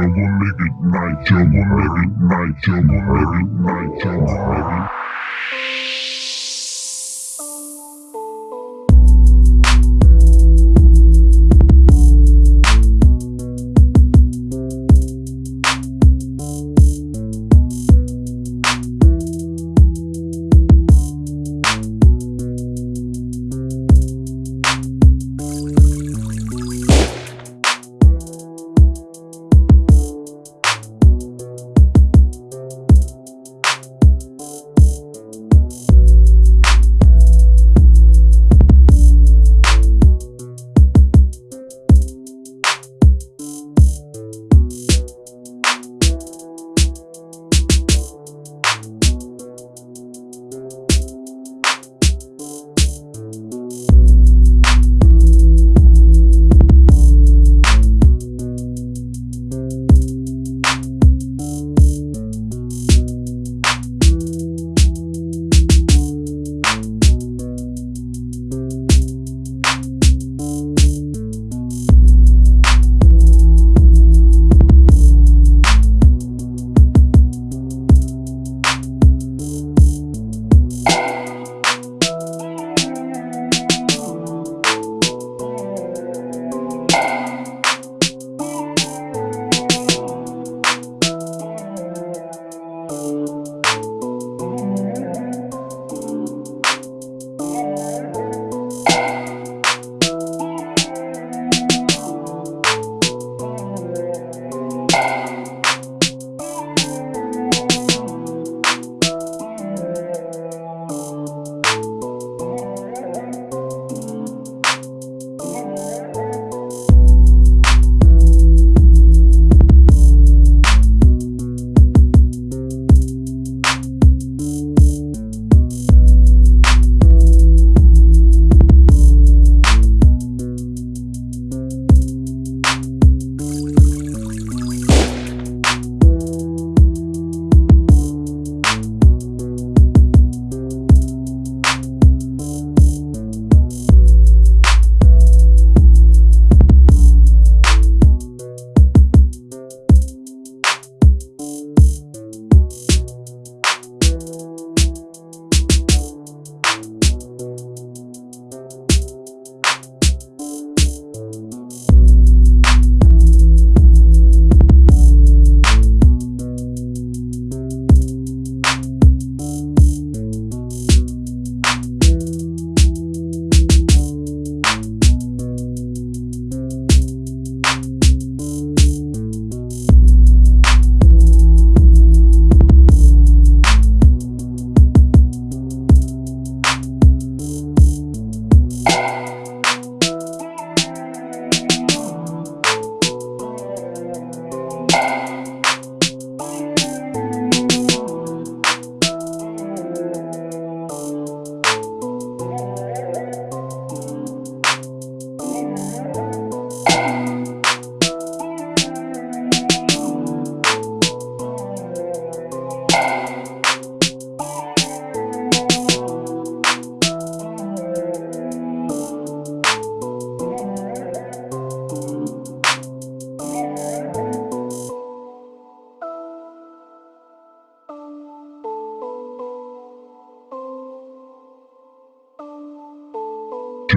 troublemaker night, troublemaker night, troublemaker night,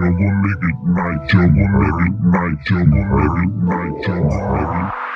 troublemaker. Troublemaker night, troublemaker night, troublemaker night, troublemaker.